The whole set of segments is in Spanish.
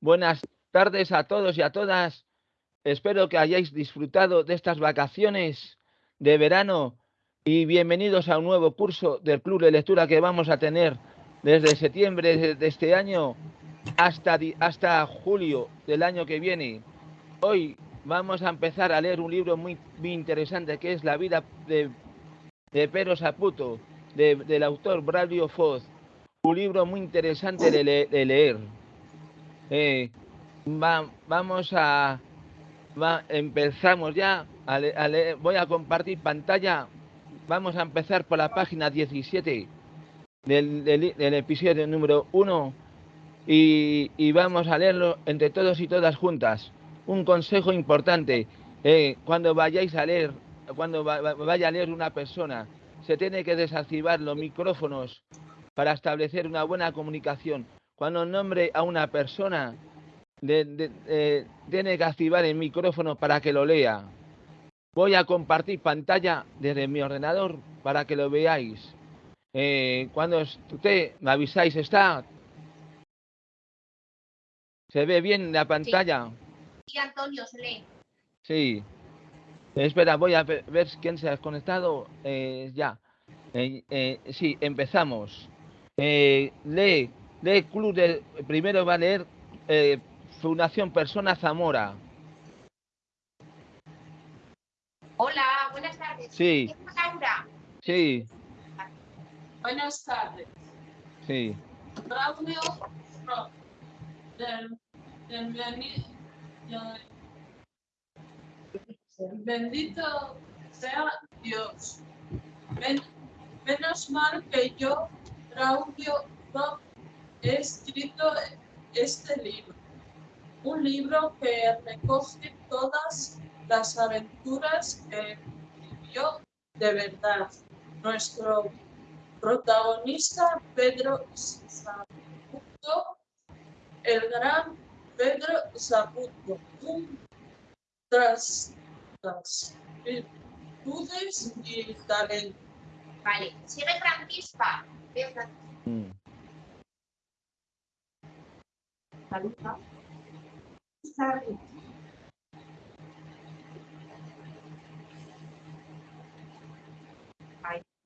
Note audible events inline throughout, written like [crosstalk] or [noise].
Buenas tardes a todos y a todas. Espero que hayáis disfrutado de estas vacaciones de verano y bienvenidos a un nuevo curso del Club de Lectura que vamos a tener desde septiembre de este año hasta, hasta julio del año que viene. Hoy vamos a empezar a leer un libro muy, interesante que es La vida de, de Saputo, del autor Braulio Foz. Un libro muy interesante de leer. Eh, vamos a... empezamos ya. Voy a compartir pantalla. Vamos a empezar por la página 17 del, del, episodio número 1 y, vamos a leerlo entre todos y todas juntas. Un consejo importante. Eh, cuando vayáis a leer, cuando vaya a leer una persona, se tiene que desactivar los micrófonos para establecer una buena comunicación cuando nombre a una persona, eh, tiene que activar el micrófono para que lo lea. Voy a compartir pantalla desde mi ordenador para que lo veáis. Eh, cuando usted me avisáis, ¿está? ¿Se ve bien la pantalla? Sí, Antonio, se lee. Sí. Espera, voy a ver quién se ha conectado. Eh, ya. sí, empezamos. lee de Club de, primero va a leer eh, Fundación Persona Zamora. Hola, buenas tardes. Sí. Laura? Sí. Buenas tardes. Sí. Braulio del, bendito sea Dios. menos mal que yo, Braulio he escrito este libro, un libro que recoge todas las aventuras que vivió de verdad nuestro protagonista Pedro Zaputo, el gran Pedro Zaputo, un tras las virtudes y talento. Vale, sigue Francisca. Mm.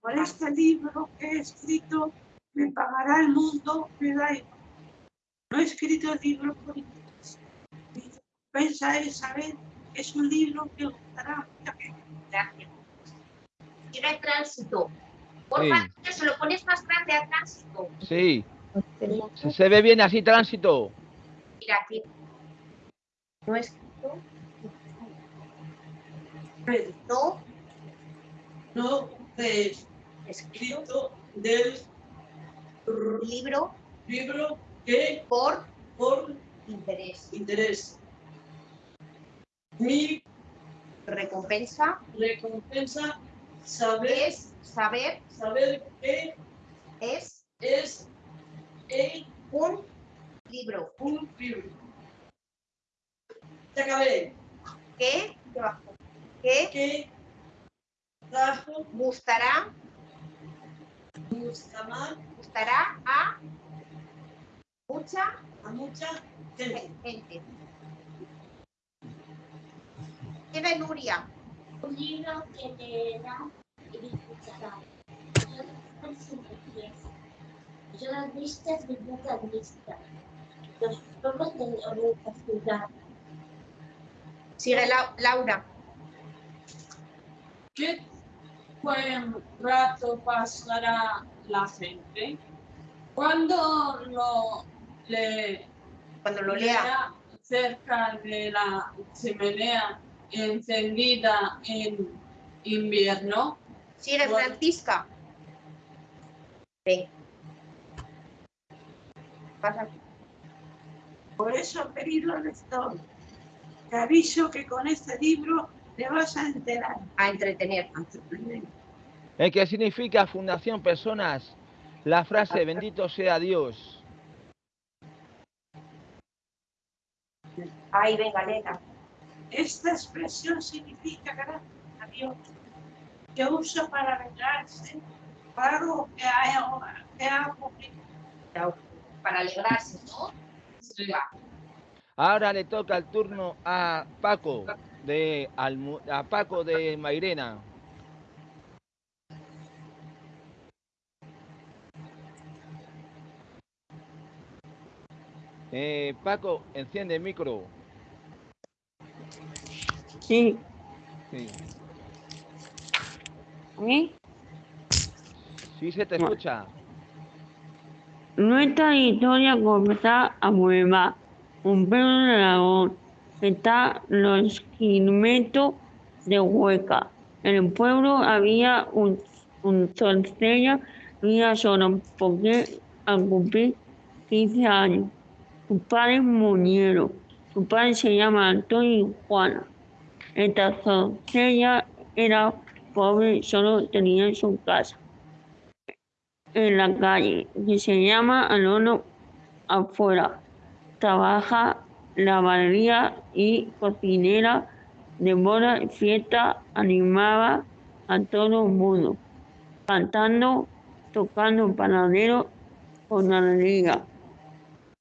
Por este libro que he escrito, me pagará el mundo, me da igual. No he escrito el libro por interés. Mi saber que es un libro que gustará gente. Gracias. Sigue tránsito. Por favor, se lo pones más grande a tránsito. Sí. Se ve bien así tránsito. Aquí. No escrito. No. No es escrito del libro. Libro que por por interés. Interés. Mi recompensa. Recompensa saber. Es saber. Saber que es. Es un libro. Un libro. Se acabé. ¿Qué? ¿Qué? ¿Qué? Gustará. Gustará. Gustará a mucha. A mucha gente. gente. Tiene Nuria. Un libro que leerá y disfrutará. Yo las vistas de boca vista los de. Sigue Laura. ¿Qué buen rato pasará la gente? Cuando lo, le, Cuando lo lea cerca de la chimenea encendida en invierno. Sigue Francisca. Ven. Pasa. Por eso, querido lector, te aviso que con este libro te vas a enterar. A entretener. ¿Eh? ¿Qué significa Fundación Personas? La frase, bendito sea Dios. Ahí venga, neta. Esta expresión significa gracias a Dios, que usa para alegrarse para algo que ha, que ha Para alegrarse, ¿no? Ahora le toca el turno a Paco de Almu- a Paco de Mairena. Eh, Paco, enciende el micro. Sí, Sí, ¿eh? sí se te escucha. Nuestra historia comienza a Mueva, un pueblo de Aragón, que está a los kilómetros de Hueca. En el pueblo había un, un doncella y solo porque al cumplir 15 años. Sus padres murieron. Su padre se llama Antonio Juana. Esta doncella era pobre solo tenía su casa en la calle, que se llama Alono afuera. Trabaja lavadería y cocinera de boda y fiesta, animaba a todo el mundo, cantando, tocando panadero con alegría.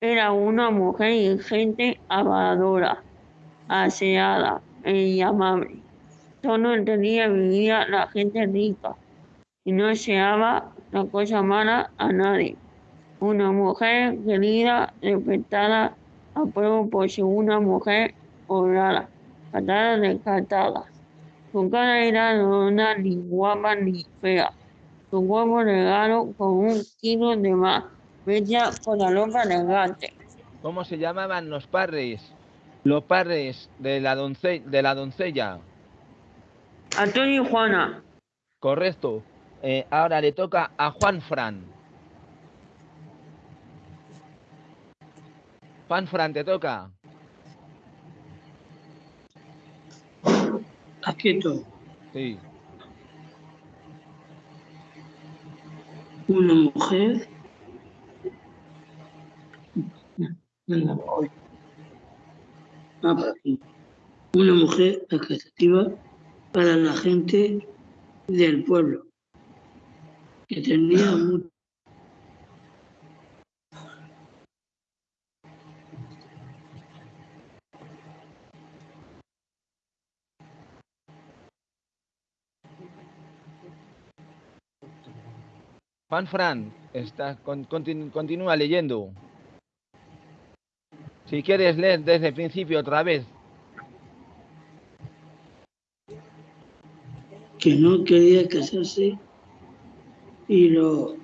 Era una mujer inteligente, habladora, aseada y amable. Solo entendía vivía la gente rica y no deseaba la cosa mala a nadie. Una mujer querida, respetada, apruebo por ser una mujer honrada, catada descartada. Su cara era redonda, ni guapa ni fea. Su cuerpo regalo con un kilo de más, bella con la ropa elegante. ¿Cómo se llamaban los padres? Los padres de la, donce- de la doncella. Antonio y Juana, Correcto. Eh, ahora le toca a Juan Fran. Juan Fran, te toca. Aquí estoy. Sí. Una mujer. Ah. Una mujer atractiva para la gente del pueblo, que tenía [clears throat] mucho. Juan Fran, está, con- continu- continúa leyendo. Si quieres leer desde el principio otra vez. que no quería casarse y lo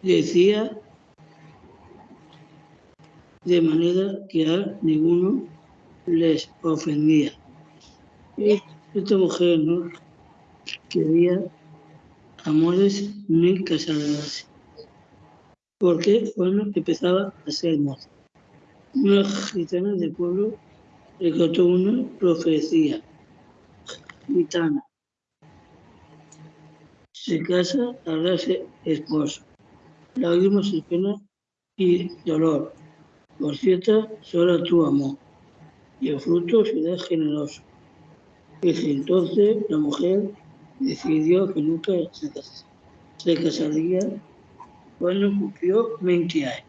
decía de manera que a ninguno les ofendía. Esta mujer no quería amores ni casarse, porque bueno, empezaba a ser moza. Una gitana del pueblo le contó una profecía gitana se casa al darse esposo. Lágrimas y pena y dolor. Por cierto, solo tu amor. Y el fruto será generoso. Desde entonces la mujer decidió que nunca se, cas- se casaría cuando cumplió 20 años.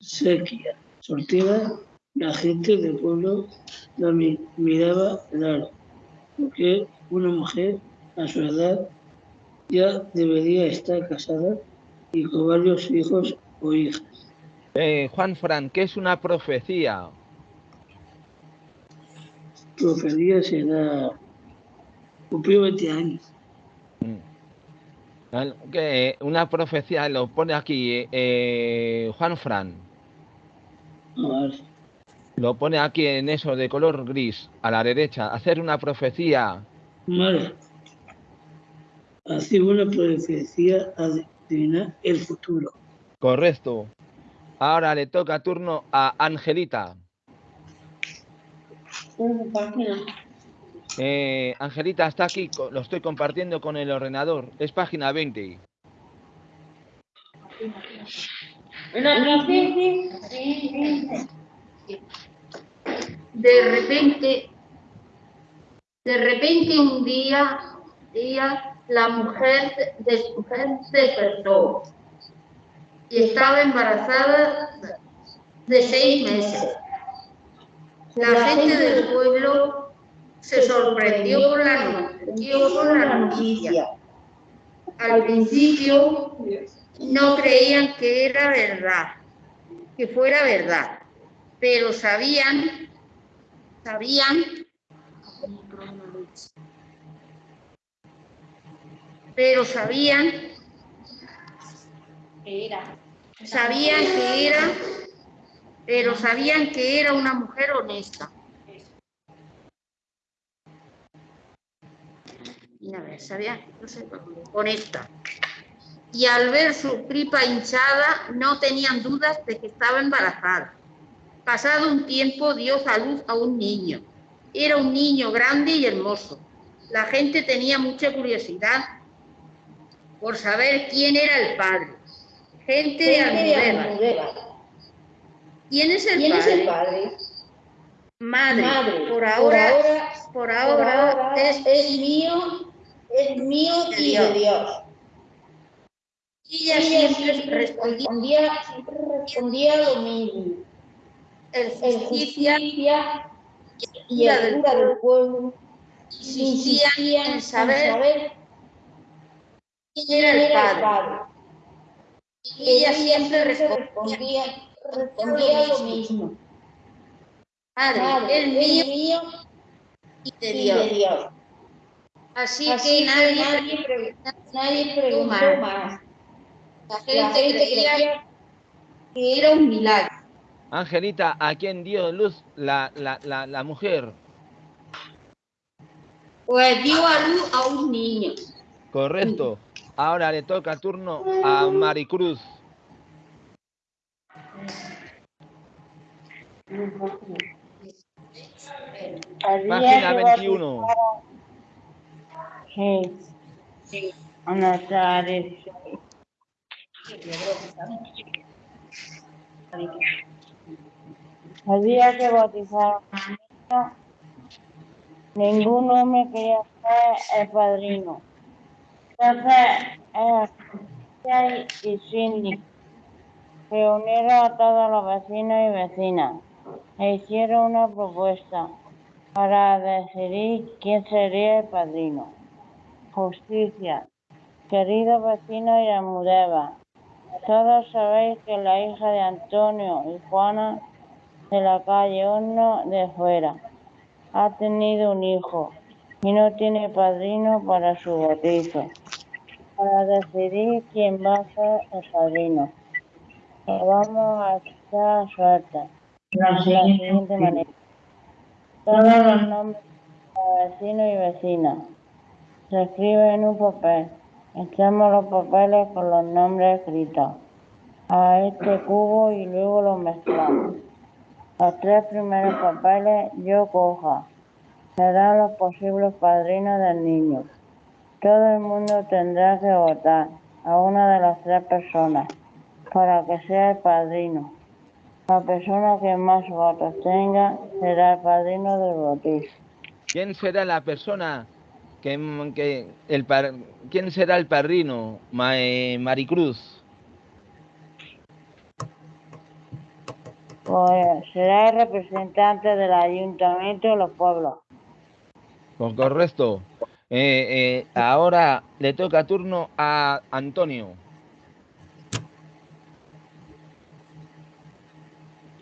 Sequía, soltera, la gente del pueblo la mi- miraba raro, porque una mujer a su edad ya debería estar casada y con varios hijos o hijas. Eh, Juan Fran, ¿qué es una profecía? Profecía será cumplió 20 años. Mm. Una profecía lo pone aquí eh, Juan Fran. Lo pone aquí en eso de color gris, a la derecha. Hacer una profecía. Vale. Así una profecía adivina el futuro. Correcto. Ahora le toca turno a Angelita. Eh, Angelita está aquí, lo estoy compartiendo con el ordenador. Es página 20. De repente, de repente un día, día la mujer de su mujer despertó y estaba embarazada de seis meses. La gente del pueblo se sorprendió con la, la noticia. Al principio no creían que era verdad, que fuera verdad, pero sabían, sabían, pero sabían que era. sabían que era, pero sabían que era una mujer honesta. Y a ver, sabían, no sé, honesta. Y al ver su tripa hinchada, no tenían dudas de que estaba embarazada. Pasado un tiempo, dio a luz a un niño. Era un niño grande y hermoso. La gente tenía mucha curiosidad por saber quién era el padre. Gente de Almudévar. ¿Quién es el ¿Quién es padre? el padre? Madre. Madre. Por ahora, por por ahora, es, es mío, es mío y de Dios. Dios. ella Ella siempre siempre respondía respondía, siempre respondía lo mismo. el El justicia justicia y el cura del pueblo insistían en saber quién era el el padre. Y ella siempre respondía, respondía, lo mismo. Padre, es mío mío y de Dios. Así, Así que nadie, nadie, pre- nadie preguntó más. más. la La gente gente creía creía que era un milagro. Angelita, ¿a quién dio luz la, la, la, la mujer? Pues dio a luz a un niño. Correcto. Ahora le toca turno a Maricruz. Página 21. Sí. Buenas tardes. El día que bautizaron a ninguno me quería ser el padrino. Eh, y Cindy reunieron a todos los vecinos y vecinas e hicieron una propuesta para decidir quién sería el padrino. Justicia. Queridos vecinos y Almudévar, todos sabéis que la hija de Antonio y Juana de la calle Horno de Fuera ha tenido un hijo y no tiene padrino para su bautizo. Para decidir quién va a ser el padrino, vamos a echar suerte de la siguiente manera. Todos los nombres de vecinos y vecinas se escriben en un papel. Echamos los papeles con los nombres escritos a este cubo y luego los mezclamos. Los tres primeros papeles yo coja serán los posibles padrinos del niño. Todo el mundo tendrá que votar a una de las tres personas para que sea el padrino. La persona que más votos tenga será el padrino del bautizo. ¿Quién será la persona que, que el par- quién será el padrino? Ma- eh, Maricruz. Pues será el representante del ayuntamiento de los pueblos. Pues correcto. Eh, eh, ahora le toca turno a Antonio.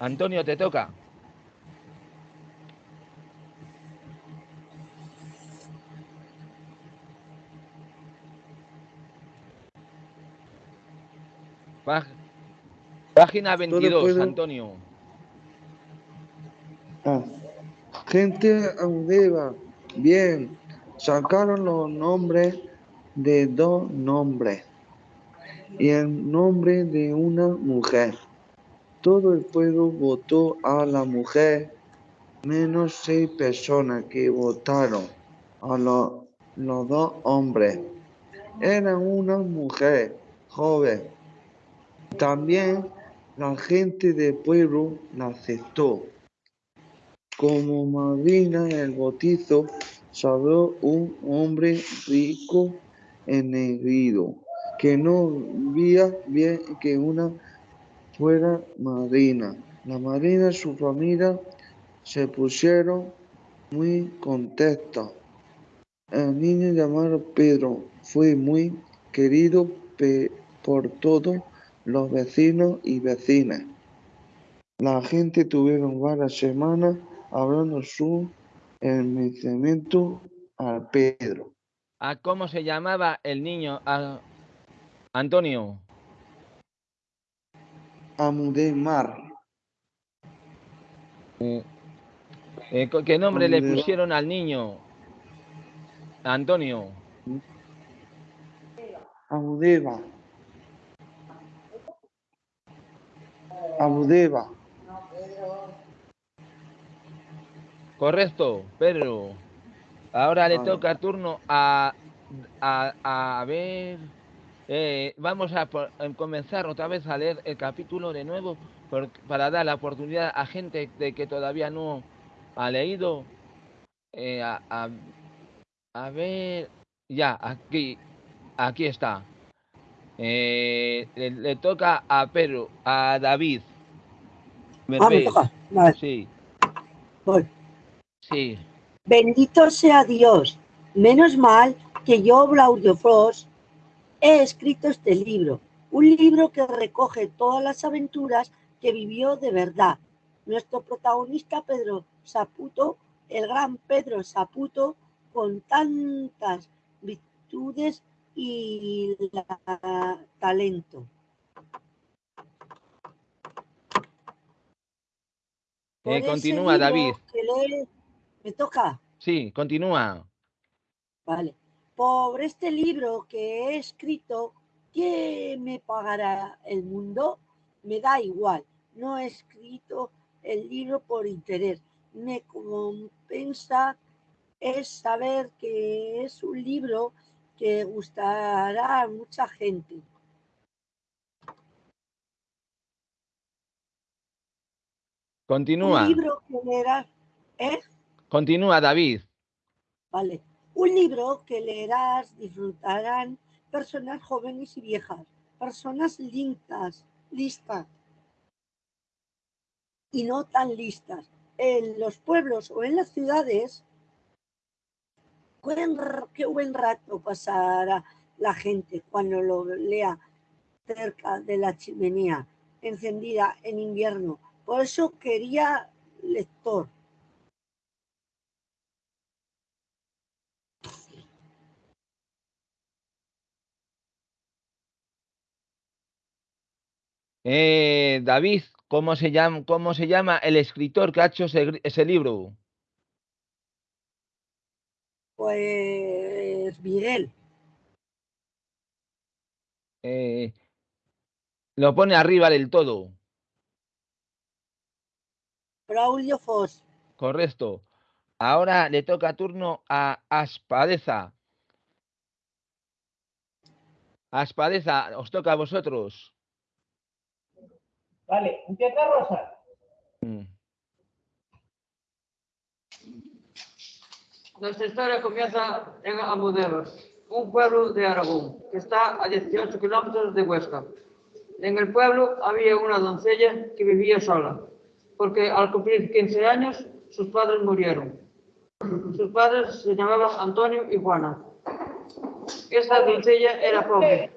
Antonio, te toca. Página 22, puedo- Antonio. Ah, Gente Audeva, bien, sacaron los nombres de dos nombres y el nombre de una mujer. Todo el pueblo votó a la mujer, menos seis personas que votaron a lo- los dos hombres. Era una mujer joven. También la gente del pueblo la aceptó. Como madrina del bautizo salió un hombre rico ennegrido, que no veía bien que una fuera madrina. La madrina y su familia se pusieron muy contentos. El niño llamado Pedro fue muy querido por todos los vecinos y vecinas. La gente tuvieron varias semanas hablando su enmecimiento a Pedro. ¿A cómo se llamaba el niño? A- Antonio. Amudemar, Eh, eh, co- ¿Qué nombre le pusieron al niño? Antonio. Amudeva. Amudeva, Correcto, Pedro. Ahora le Vale. toca turno a, a, a ver. eh, vamos a, por- a comenzar otra vez a leer el capítulo de nuevo por- para dar la oportunidad a gente de que todavía no ha leído. eh, a, a- a ver. Ya, aquí, aquí está. Eh, le, le toca a Pedro, a David. Ah, me toca. Vale, Sí, voy. Sí. Bendito sea Dios. Menos mal que yo, Claudio Frost, he escrito este libro. Un libro que recoge todas las aventuras que vivió de verdad. Nuestro protagonista Pedro Saputo, el gran Pedro Saputo, con tantas virtudes y la- talento. Eh, continúa, David. que Me toca. Sí, continúa. Vale. Por este libro que he escrito, ¿qué me pagará el mundo? Me da igual. No he escrito el libro por interés. Me compensa es saber que es un libro que gustará a mucha gente. Continúa. Un libro que ¿eh? Continúa, David. Vale. Un libro que leerás, disfrutarán personas jóvenes y viejas, personas listas, listas y no tan listas. En los pueblos o en las ciudades, qué buen rato pasará la gente cuando lo lea cerca de la chimenea, encendida en invierno. Por eso quería lector. Eh, David, ¿cómo se llama, cómo se llama el escritor que ha hecho ese, libro? Pues Miguel. Eh, lo pone arriba del todo. Braulio Foss. Correcto. Ahora le toca turno a Aspadeza. Aspadeza, os toca a vosotros. Vale, empieza Rosa. Mm. Nuestra historia comienza en Amuderos, un pueblo de Aragón, que está a 18 kilómetros de Huesca. En el pueblo había una doncella que vivía sola, porque al cumplir 15 años sus padres murieron. Sus padres se llamaban Antonio y Juana. Esta doncella era pobre.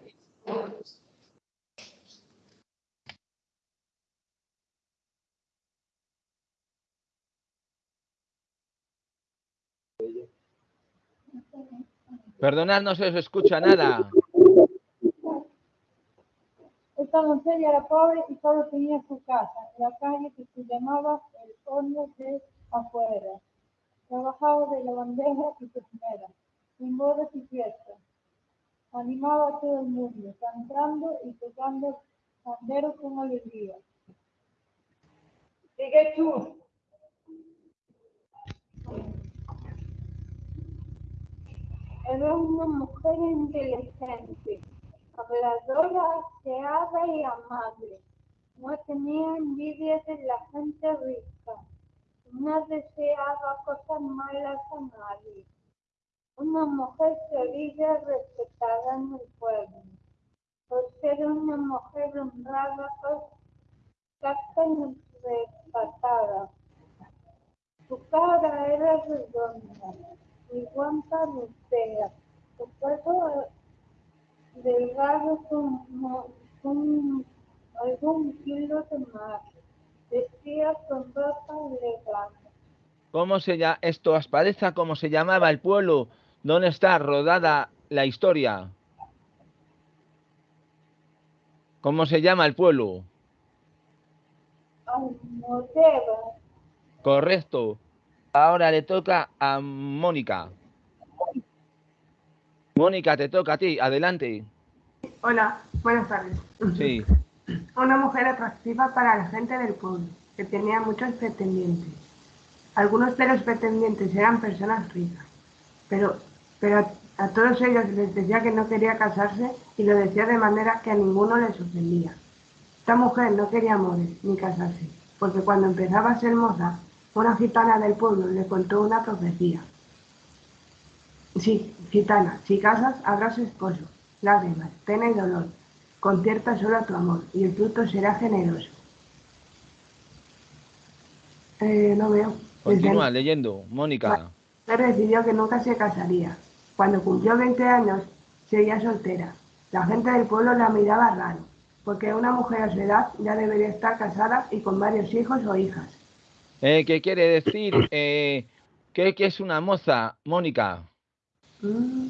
Perdonad, no se os escucha nada. Esta doncella era pobre y solo tenía su casa en la calle que se llamaba el horno de afuera. Trabajaba de lavandera y cocinera, en bodas y fiestas. Animaba a todo el mundo, cantando y tocando pandero con alegría. Sigue tú. Era una mujer inteligente, habladora, aseada y amable. No tenía envidia de la gente rica. No deseaba cosas malas a nadie. Una mujer querida, respetada en el pueblo. Por ser una mujer honrada, casta y respetada. Su cara era redonda, y guanta lustera, su cuerpo delgado como un, algún kilo de mar. Vestía con ropa elegante. ¿Cómo se llama esto? Aspadeza, ¿cómo se llamaba el pueblo? ¿Dónde está rodada la historia? ¿Cómo se llama el pueblo? Almodóvar. Correcto. Ahora le toca a Mónica. Mónica, te toca a ti. Adelante. Hola, buenas tardes. Sí. [laughs] Una mujer atractiva para la gente del pueblo, que tenía muchos pretendientes. Algunos de los pretendientes eran personas ricas, pero, pero a, a todos ellos les decía que no quería casarse y lo decía de manera que a ninguno les ofendía. Esta mujer no quería morir ni casarse, porque cuando empezaba a ser moza, una gitana del pueblo le contó una profecía. Sí, gitana, si casas, habrás esposo, lágrimas, pena y dolor. Concierta solo a tu amor y el fruto será generoso. Eh, no veo. Desde Continúa leyendo. Mónica. mujer decidió que nunca se casaría. Cuando cumplió 20 años, seguía soltera. La gente del pueblo la miraba raro, porque una mujer a su edad ya debería estar casada y con varios hijos o hijas. Eh, ¿Qué quiere decir? [coughs] Eh, ¿qué, qué es una moza, Mónica? Mm.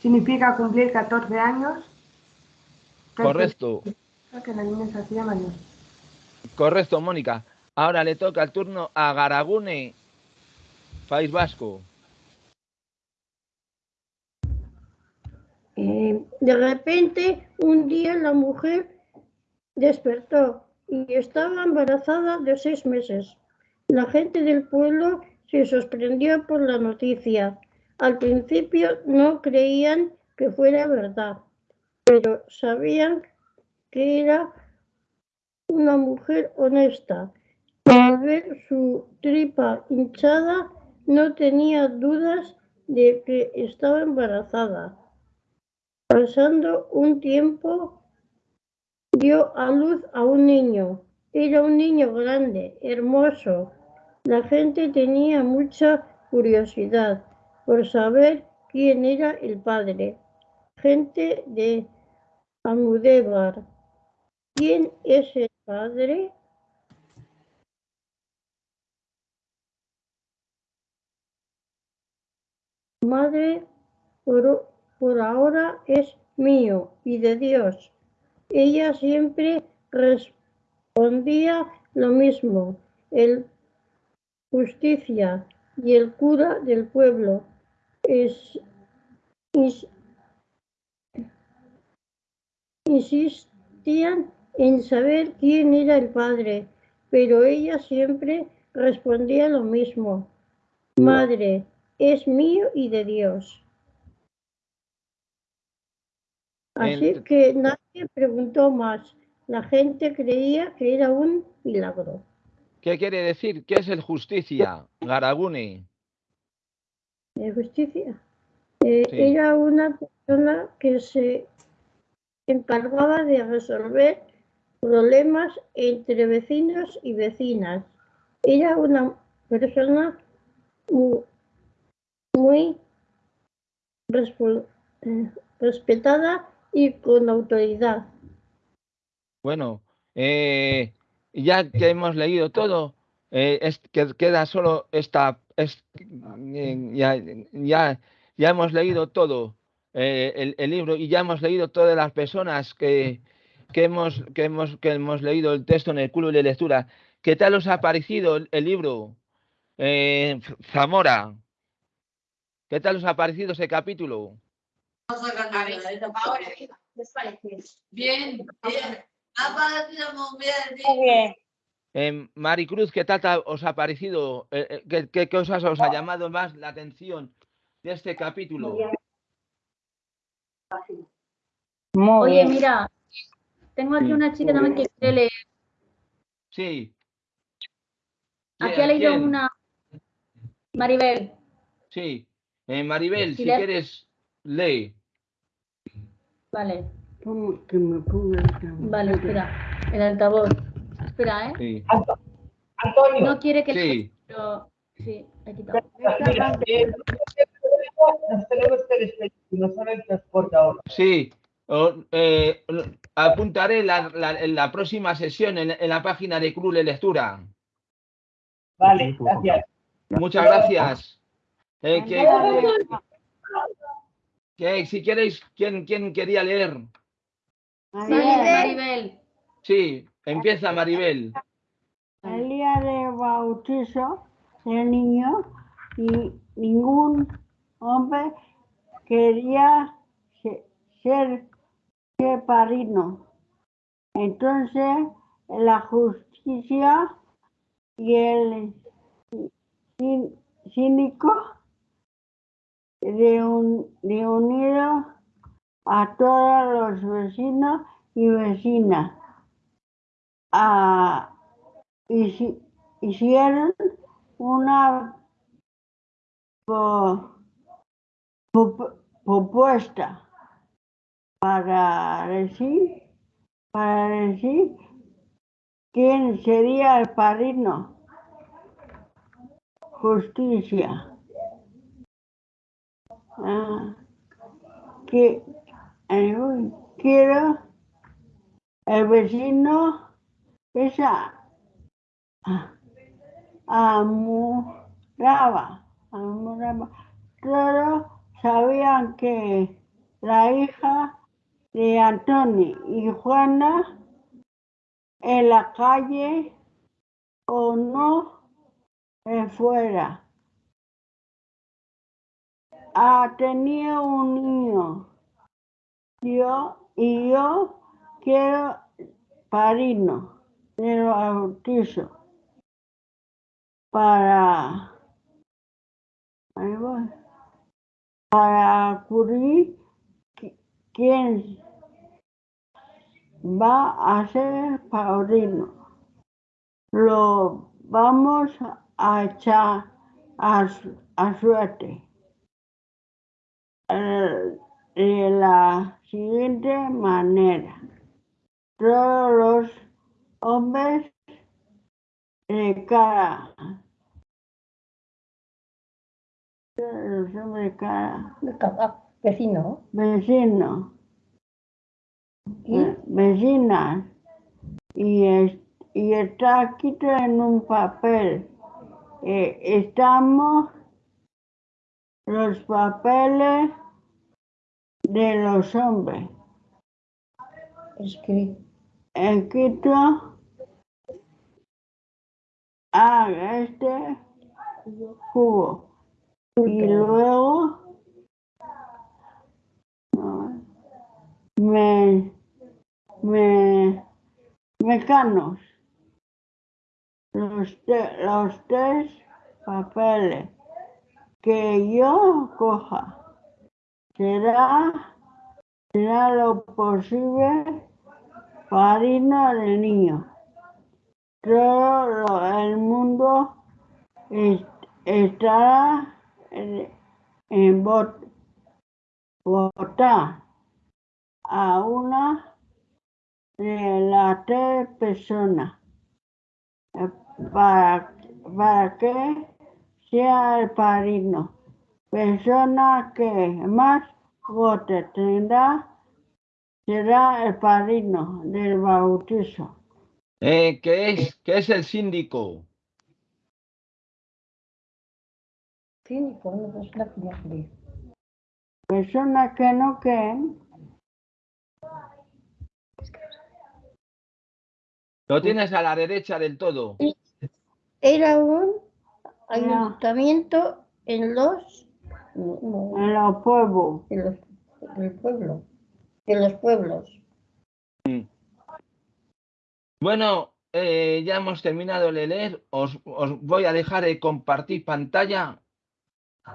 Significa cumplir 14 años. Correcto. Creo que la niña se hacía mayor. Correcto, Mónica. Ahora le toca el turno a Garagune, País Vasco. Eh, de repente, un día la mujer despertó y estaba embarazada de seis meses. La gente del pueblo se sorprendió por la noticia. Al principio no creían que fuera verdad, pero sabían que era una mujer honesta. Al ver su tripa hinchada, no tenía dudas de que estaba embarazada. Pasando un tiempo, dio a luz a un niño. Era un niño grande, hermoso. La gente tenía mucha curiosidad por saber quién era el padre. Gente de Almudévar. ¿Quién es el padre? Madre, por, por ahora es mío y de Dios. Ella siempre respondía lo mismo. El justicia y el cura del pueblo es, insistían en saber quién era el padre, pero ella siempre respondía lo mismo. Madre, es mío y de Dios. Así El- que nadie preguntó más. La gente creía que era un milagro. ¿Qué quiere decir? ¿Qué es el justicia? Garagune. de justicia. Eh, Sí. Era una persona que se encargaba de resolver problemas entre vecinos y vecinas. Era una persona mu- muy, respo- eh, respetada y con autoridad. Bueno, eh, ya que hemos leído todo, eh, es que queda solo esta, es- eh, ya, ya, ya hemos leído todo el, el libro y ya hemos leído todas las personas que, que, hemos, que, hemos, que hemos leído el texto en el club de lectura. ¿Qué tal os ha parecido el, el libro? Zamora, ¿qué tal os ha parecido ese capítulo? ¿Les parece? Bien, bien. Ha parecido muy bien. Muy bien. Eh, Maricruz, ¿qué tal ta- os ha parecido? Eh, eh, ¿qué, qué cosas os ha llamado más la atención de este capítulo? Muy Oye, bien. mira, tengo aquí una chica también que quiere leer. Sí. Aquí ha leído ¿Quién? una Maribel. Sí. Eh, Maribel, si le- quieres, lee. Vale, Que me ponga el vale, espera. El altavoz. Espera, ¿eh? Sí. No quiere que Sí. Pero, sí, eh, despedir, no solo el transporte ahora. Sí, o- eh, apuntaré la, la- en la próxima sesión en, en la página de Club de Lectura. Vale, gracias. Muchas gracias. Eh, que- que si queréis, ¿quién, quién quería leer? Maribel. Sí, empieza Maribel. El día de bautizo del niño y ningún hombre quería se- ser, padrino. Entonces la justicia y el cín- cínico reunido a todos los vecinos y vecinas. a hici- hicieron una propuesta para decir, para decir quién sería el padrino. Justicia. Ah, que, eh, quiero el vecino esa amuraba, amuraba. Todos sabían que la hija de Antonio y Juana en la calle o no eh, fuera. Ah, tenía un niño. Yo y yo quiero padrino del bautizo para para acudir qui- quién va a ser padrino. Lo vamos a echar a suerte. Eh, de la siguiente manera. Todos los hombres de todos los hombres de cada Vecino. vecino ¿Y? eh, vecinas y, es- y está escrito en un papel Eh, estamos los papeles de los hombres. Escrito. escrito a este cubo. Y luego me, me, mecanos los, te- los tres papeles que yo coja será será lo posible padrino del niño. Todo el mundo es- estará en, en vot- votar a una de las tres personas eh, para, para que sea el padrino. Persona que más votos tendrá será el padrino del bautizo. Eh, ¿qué, es, ¿Qué es el síndico? Cínico, una persona que no cree. Personas que no creen, Lo tienes a la derecha del todo. Era un ayuntamiento en los, no, no, en los pueblos. en los, en el pueblo, en los pueblos. Bueno, eh, ya hemos terminado de leer. Os, os voy a dejar de compartir pantalla.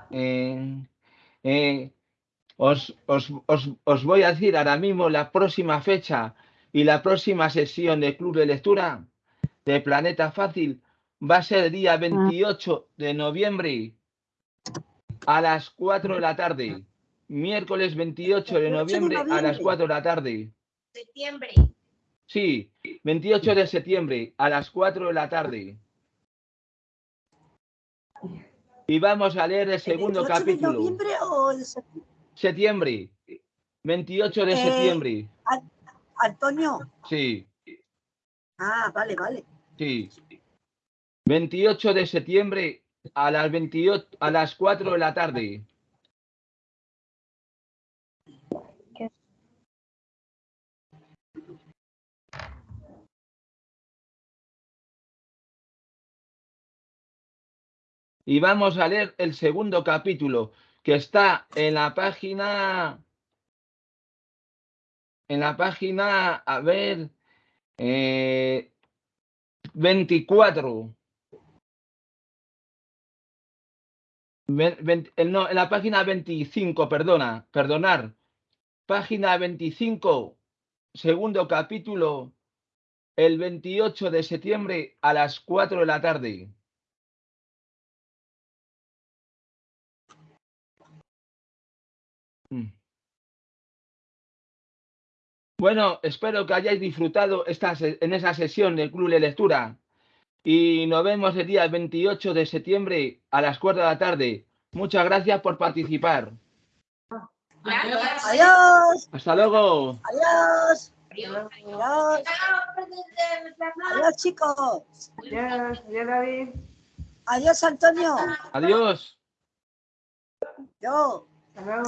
Eh, eh, os, os- os- os voy a decir ahora mismo la próxima fecha y la próxima sesión de Club de Lectura de Planeta Fácil va a ser el día 28 de noviembre a las 4 de la tarde. Miércoles 28 de 28 de noviembre a las noviembre. 4 de la tarde. Septiembre. Sí, 28 de septiembre a las 4 de la tarde. Y vamos a leer el segundo 28 de capítulo. noviembre o el septiembre? Septiembre. 28 de Eh, septiembre. An- Antonio. Sí, Ah, vale, vale. sí. 28 de septiembre a las 28, a las 4 de la tarde. Y vamos a leer el segundo capítulo que está en la página, en la página, a ver, eh, 24. En la página 25, perdona, perdonar. Página 25, segundo capítulo, el 28 de septiembre a las 4 de la tarde. Mm. Bueno, espero que hayáis disfrutado esta en esa sesión del Club de Lectura y nos vemos el día 28 de septiembre a las 4 de la tarde. Muchas gracias por participar. Adiós. Hasta luego. Adiós. Adiós. Adiós, chicos. Adiós, adiós, David. Adiós, Antonio. Adiós. Yo. Hasta luego.